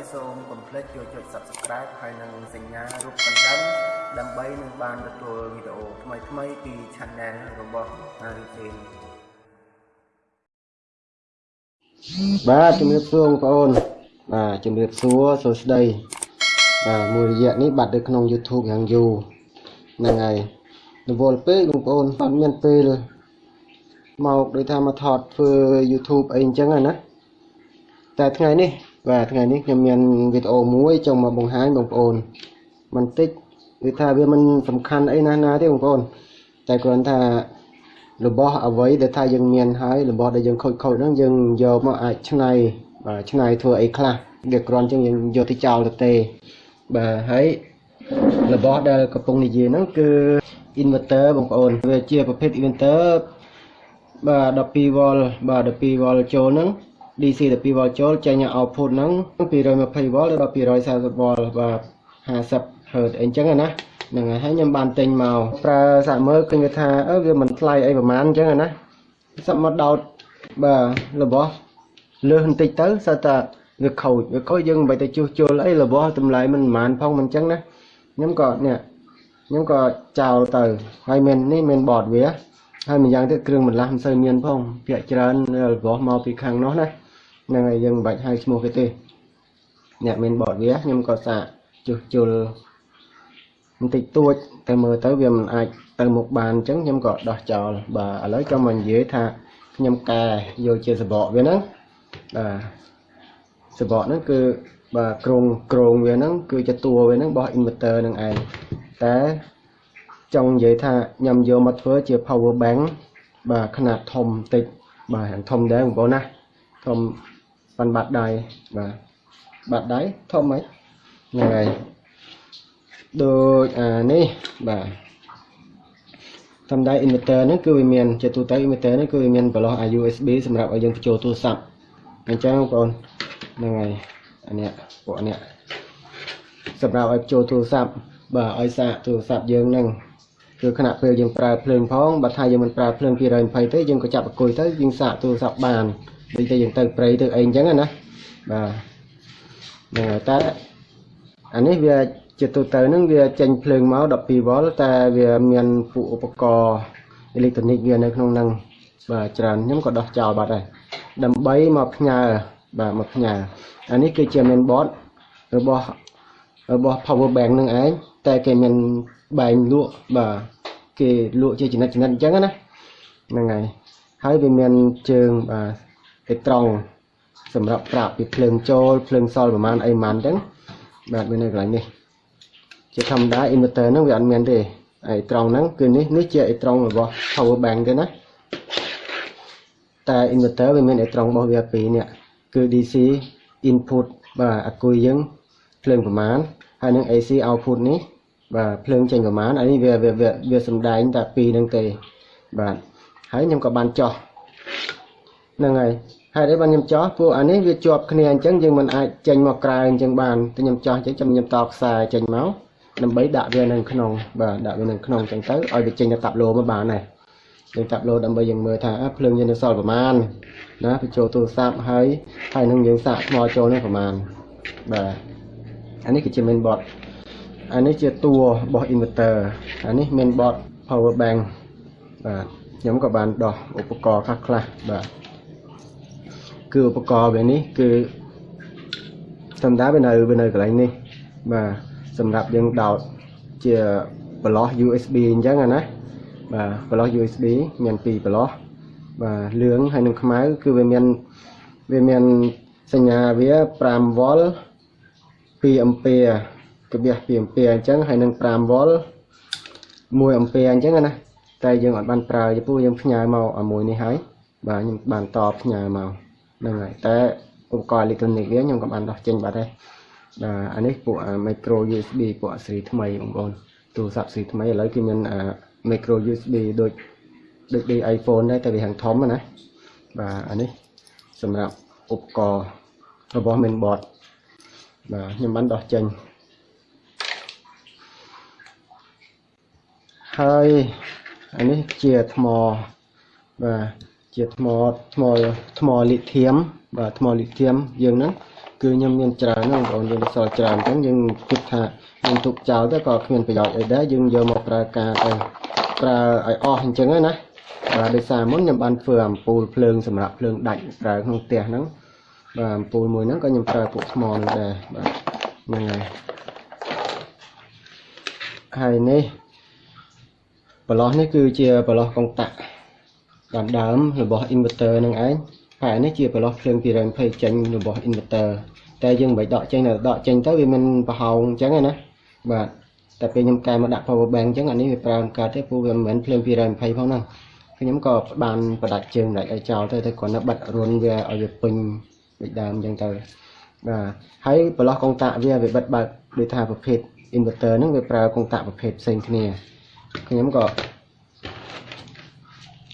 ហើយសូមកុំភ្លេចចូលចុច Subscribe ហើយនិងសញ្ញារូបកណ្ដឹង ដើម្បីនឹងបានទទួលវីដេអូថ្មីៗពី Channel របស់ Arifin បាទជំរាបសួរបងប្អូនបាទជំរាបសួរសួស្តីបាទមួយរយៈនេះបាត់នៅក្នុង YouTube យ៉ាងយូរហ្នឹងហើយរវល់ពេកបងប្អូនអត់មានពេលមកដូចថាមកថតធ្វើ YouTube អីអញ្ចឹងណាតែថ្ងៃនេះ បាទថ្ងៃនេះខ្ញុំមានវីដេអូមួយចង់មកបង្ហាញបងប្អូនបន្តិចគឺថាវាមិនសំខាន់អីណាស់ណាទេបងប្អូនតែគ្រាន់ថារបស់អ្វីដែលថាយើងមានហើយរបស់ដែលយើងខូចខូចហ្នឹងយើងយកមកអាចឆ្នៃបាទឆ្នៃធ្វើអីខ្លះវាគ្រាន់ជាងយើងយកទៅចោលទៅទេបាទហើយរបស់ដែលកំពុងនិយាយហ្នឹងគឺ inverter បងប្អូនវាជាប្រភេទ inverter បាទ 12 volt បាទ 12 volt ចូលហ្នឹង DC 12 volt ចូលចេញ output ហ្នឹង220 volt ដល់240 volt បាទ50 Hz អីចឹងណាហ្នឹងហើយហើយខ្ញុំបានទិញមកប្រើសាក់មើលឃើញថាអឺវាមិនថ្លៃអីប្រហែលអញ្ចឹងណាសាក់មកដោតបាទរបស់លើសបន្តិចទៅសើតែវាខូចវាខូចយើងមិនបាច់ទៅជួសជុលអីរបស់តម្លៃមិនប្រហែលផងមិនអញ្ចឹងណាខ្ញុំក៏នេះខ្ញុំក៏ចោលទៅហើយមាននេះមានបតវាហើយម្យ៉ាងទៀតគ្រឿងបន្លាស់មិនសូវមានផងភាកច្រើនរបស់មកពីខាងនោះណា ហ្នឹងហើយយើងមិនបាច់ហៅឈ្មោះគេទេអ្នកមានបតវាខ្ញុំក៏សាកជួសជុលបន្តិចតួចតែមើលទៅវាមិនអាចទៅមុខបានអញ្ចឹងខ្ញុំក៏ដោះចោលបាទឥឡូវក៏មកនិយាយថាខ្ញុំកែយកជាសបកវាហ្នឹងបាទសបកហ្នឹងគឺបាទក្រងក្រងវាហ្នឹងគឺជាតួវាហ្នឹងរបស់ inverter ហ្នឹងឯងតែចង់និយាយថាខ្ញុំយកមកធ្វើជា power bank បាទຂະຫນាតធំបន្តិចបាទយ៉ាងធំដែរបងប្អូនណាធំ ប៉ាន់បាត់ដៃបាទបាត់ដៃធំហ្មងហ្នឹងហើយដូចអានេះបាទធម្មតា inverter ហ្នឹងគឺវាមានជាទូទៅ inverter ហ្នឹងគឺវាមានប្រឡោះ USB សម្រាប់ឲ្យយើងបញ្ចូលទូរស័ព្ទអញ្ចឹងបងប្អូនហ្នឹងហើយអានេះពួកនេះសម្រាប់ឲ្យបញ្ចូលទូរស័ព្ទបាទឲ្យសាកទូរស័ព្ទយើងហ្នឹងគឺខណៈពេលយើងប្រើភ្លើងផងបើថាយើងមិនប្រើភ្លើង220ទេយើងក៏ចាប់អង្គុយទៅយើងសាកទូរស័ព្ទបាន ដូចតែយើងទៅព្រៃទៅអីអញ្ចឹងណាបាទហ្នឹងហើយតែអានេះវាជាទូទៅហ្នឹងវាចេញភ្លើងមក12វ៉ុលតែវាមានពួកឧបករណ៍អេឡិចត្រូនិកវានៅក្នុងហ្នឹងបាទច្រើនខ្ញុំក៏ដោះចោលបាត់ហើយដើម្បីមកផ្ញើបាទមកផ្ញើអានេះគឺជា main board របស់របស់ power bank នឹងឯងតែគេមានបែងលក់បាទគេលក់ជាចំណិតចំណិតអញ្ចឹងណាហ្នឹងហើយហើយវាមានជើងបាទ គេត្រង់សម្រាប់ប្រាប់ពីភ្លើងចូលភ្លើងសល់ប្រហែលអីប្រហែលអញ្ចឹងបាទវានៅកន្លែងនេះជាធម្មតា inverter ហ្នឹងវាអត់មានទេអីត្រង់ហ្នឹងគឺនេះនេះជាអីត្រង់របស់ power bank ទេណាតែ inverter វាមានអីត្រង់របស់វាពីរនេះគឺ DC input បាទអាគុយយើងភ្លើងប្រមាណហើយនឹង AC output នេះបាទភ្លើងចេញប្រមាណអានេះវាវាវាសំដែងតែពីរហ្នឹងទេបាទហើយខ្ញុំក៏បានចោះហ្នឹងហើយ ហើយដែលបានខ្ញុំចោះពួកអានេះវាជាប់គ្នាអញ្ចឹងយើងមិនអាចចេញមកក្រៅអញ្ចឹងបានតែខ្ញុំចោះអញ្ចឹងចាំខ្ញុំតខ្សែចេញមកដើម្បីដាក់វានៅក្នុងបាទដាក់វានៅក្នុងអញ្ចឹងទៅឲ្យវាចេញទៅតាប់ឡូមកបានដែរយើងតាប់ឡូដើម្បីយើងមើលថាភ្លើងយើងនៅសល់ប្រមាណណាបញ្ចូលទូរស័ព្ទហើយហើយនឹងយើងសាកថ្មចូលនេះប្រមាណបាទអានេះគឺជា main board អានេះជាតួរបស់ inverter អានេះ main board power bank បាទខ្ញុំក៏បានដោះឧបករណ៍ខ្លះខ្លះបាទ គឺឧបករណ៍វានេះគឺធម្មតាវានៅវានៅកន្លែងនេះបាទសម្រាប់យើងដោតជាប្រឡោះ USB អញ្ចឹងណាបាទប្រឡោះ USB មានពីរប្រឡោះបាទលឿងហើយនឹងខ្មៅគឺវាមានវាមានសញ្ញាវា5វ៉ុល2អំពែកបះ2អំពែអញ្ចឹងហើយនឹង5វ៉ុល1អំពែអញ្ចឹងណាតែយើងអត់បានប្រើពីព្រោះយើងផ្ញើមកអាមួយនេះហើយបាទខ្ញុំបានតបផ្ញើមក ហ្នឹងហើយតែឧបករណ៍អេឡិចត្រូនិកវាខ្ញុំក៏បានដោះចេញបាត់ដែរបាទអានេះពួក micro USB ពួកស៊េរីថ្មីបងប្អូនទូរស័ព្ទស៊េរីថ្មីឥឡូវគឺមាន micro USB ដូចដូចដូច iPhone ដែរតែវាហាងធំណាបាទអានេះសម្រាប់ឧបករណ៍របស់ mainboard បាទខ្ញុំបានដោះចេញហើយអានេះជាថ្មបាទ ជាថ្មថ្មថ្មលីធៀមបាទថ្មលីធៀមយើងហ្នឹងគឺខ្ញុំមានច្រើនណាស់បងប្អូនយើងសល់ច្រើនអញ្ចឹងយើងគិតថាយើងទុកចោលទៅក៏គ្មានប្រយោជន៍អីដែរយើងយកមកប្រើការទៅប្រើឲ្យអស់អញ្ចឹងណាបាទដោយសារមុនខ្ញុំបានធ្វើអំពូលភ្លើងសម្រាប់ភ្លើងដាច់ប្រើក្នុងផ្ទះហ្នឹងបាទអំពូលមួយហ្នឹងក៏ខ្ញុំប្រើពួកថ្មហ្នឹងដែរបាទហ្នឹងហើយហើយនេះប្រឡោះនេះគឺជាប្រឡោះកុងតាក់ បានដើមរបស់ inverter នឹងឯងហើយនេះជាប្រឡោះភ្លើង220ចេញរបស់ inverter តែយើងមិនដកចេញទៅដកចេញទៅវាមិនប្រហោងអញ្ចឹងណាបាទតែពេលខ្ញុំកែមកដាក់ power bank អញ្ចឹងអានេះវាប្រើកើតទេព្រោះវាមិនមែនភ្លើង220ផងហ្នឹងខ្ញុំក៏បានបដាច់ជើងដាច់ឲ្យចោលទៅទៅគ្រាន់តែបិទរុនវាឲ្យវាពេញដូចដើមអញ្ចឹងទៅបាទហើយប្រឡោះកុងតាក់វាវាបិទបើកដូចថាប្រភេទ inverter ហ្នឹងវាប្រើកុងតាក់ប្រភេទផ្សេងគ្នាខ្ញុំក៏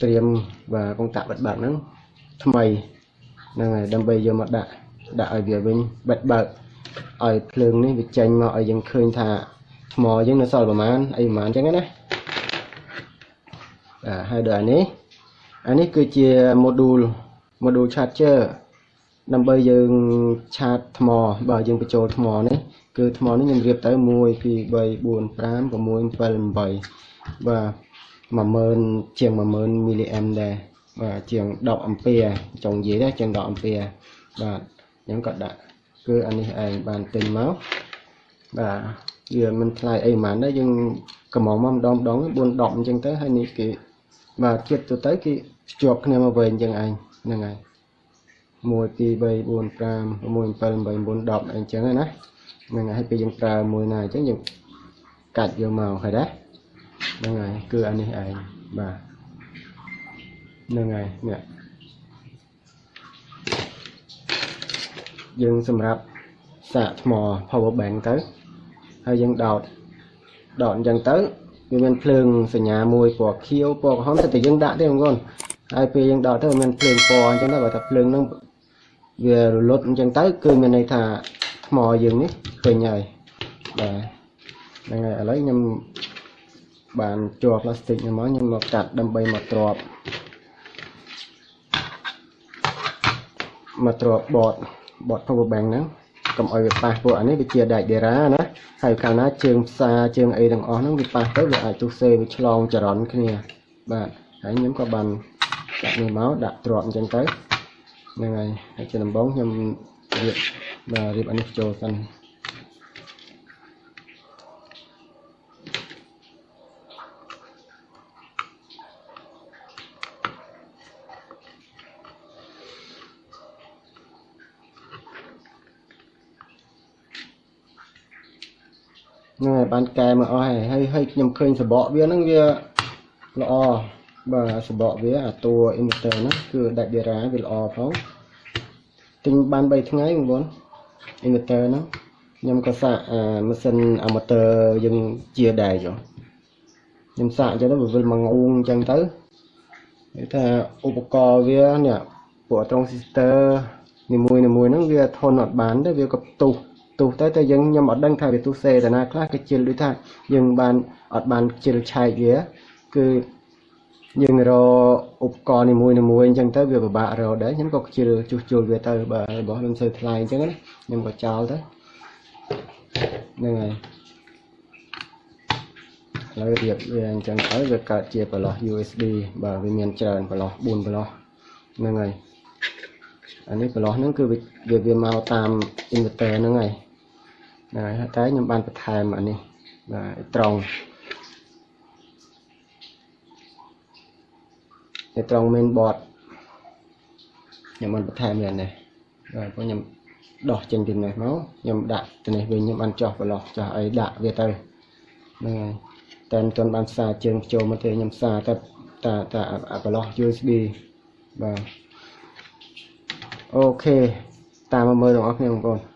ត្រៀមបាទកុងតាក់បិទបើកហ្នឹងថ្មីហ្នឹងហើយដើម្បីយកមកដាក់ដាក់ឲ្យវាវិញបិទបើកឲ្យភ្លើងនេះវាចេញមកឲ្យយើងឃើញថាថ្មយើងនៅសល់ប្រហែលអីប្រហែលអញ្ចឹងណាបាទហើយដល់អានេះអានេះគឺជា module module charger ដើម្បីយើងឆាតថ្មបើយើងបញ្ចូលថ្មនេះគឺថ្មនេះខ្ញុំរៀបទៅ1 2 3 4 5 6 7 8បាទ 10000ជាង10000មីលីអែមដែរបាទជាង10អាំពែចង់និយាយដែរជាង10អាំពែបាទខ្ញុំក៏ដាក់គឺអានេះឯងបានទិញមកបាទវាមិនថ្លៃអីហ្មងដែរយើងកំងមកម្ដងម្ដង4 10អញ្ចឹងទៅហើយនេះគេបាទជាតិទៅទៅគេភ្ជាប់គ្នាមកវិញអញ្ចឹងឯងហ្នឹងហើយ1 2 3 4 5 6 7 8 9 10អញ្ចឹងណាហ្នឹងហើយពេលយើងប្រើមួយណាអញ្ចឹងយើងកាច់យកមកហើយដែរ ហ្នឹងហើយគឺអានេះឯងបាទហ្នឹងហើយនេះយើងសម្រាប់សាកថ្ម power bank ទៅហើយយើងដោតដោតអញ្ចឹងទៅវាមានភ្លើងសញ្ញាមួយពណ៌ខៀវពណ៌ក្រហមតែយើងដាក់ទេបងប្អូនហើយពេលយើងដោតទៅមានភ្លើងពណ៌អញ្ចឹងទៅបើថាភ្លើងហ្នឹងវារលត់អញ្ចឹងទៅគឺមានន័យថាថ្មយើងនេះពេញហើយបាទហ្នឹងហើយឥឡូវខ្ញុំ បានជាប់ផ្លាស្ទិកនេះមកខ្ញុំមកកាត់ដើម្បីមកទ្របមកទ្រบบតបត power bank ហ្នឹងកុំឲ្យវាប៉ះពួកអានេះវាជាដែកដេរ៉ាណាហើយកាលណាជើងផ្សារជើងអីទាំងអស់ហ្នឹងវាប៉ះទៅវាអាចទុះសេវាឆ្លងចរន្តគ្នាបាទហើយខ្ញុំក៏បានដាក់នេះមកដាក់ទ្របអញ្ចឹងទៅហ្នឹងហើយហើយជាដំបូងខ្ញុំរៀបបាទរៀបអានេះចូលសិន ហ្នឹងហើយបានកែមកអស់ហើយហើយហើយខ្ញុំឃើញសបកវាហ្នឹងវាល្អបាទសបកវាអាតួ inverter ហ្នឹងគឺដាច់ដេរ៉ាវាល្អផងទិញបាន3ថ្ងៃបងប្អូន inverter ហ្នឹងខ្ញុំក៏សាកអាម៉ាស៊ីន amateur យើងជាដែរចុះខ្ញុំសាកអញ្ចឹងទៅវាវិលមកងូងអញ្ចឹងទៅគេថាឧបករណ៍វានេះពួក transistor នីមួយនីមួយហ្នឹងវាធន់អត់បានទេវាក៏ផ្ទុះ ទុះទៅតែយើងខ្ញុំអត់ដឹងថាវាទុះសេតាណាខ្លះគេជិលដូចថាយើងបានអត់បានជិលឆែកវាគឺយើងរកឧបករណ៍នីមួយនីមួយអញ្ចឹងទៅវាពិបាករកដែរខ្ញុំក៏ជិលជួសជុលវាទៅបាទរបស់មិនសូវថ្លៃអញ្ចឹងណាខ្ញុំក៏ចោលទៅហ្នឹងហើយឥឡូវរៀបវាអញ្ចឹងទៅវាកើតជាប្រឡោះ USB បាទវាមានច្រើនប្រឡោះ4ប្រឡោះហ្នឹងហើយអានេះប្រឡោះហ្នឹងគឺវាវាមកតាម inverter ហ្នឹងហើយ ហ្នឹងហើយតែខ្ញុំបានបន្ថែមអានេះបាទត្រង់នៅត្រង់ main board ខ្ញុំបានបន្ថែមវានេះបាទព្រោះខ្ញុំដោះចេញពីនេះមកខ្ញុំដាក់ទៅនេះវិញខ្ញុំបានចោះប្រឡោះចោះអីដាក់វាទៅហ្នឹងហើយតែមិនទាន់បានផ្សារជើងចូលមកទេខ្ញុំផ្សារតែតាតាប្រឡោះ USB បាទអូខេតាមមកមើលទាំងអស់គ្នាបងប្អូន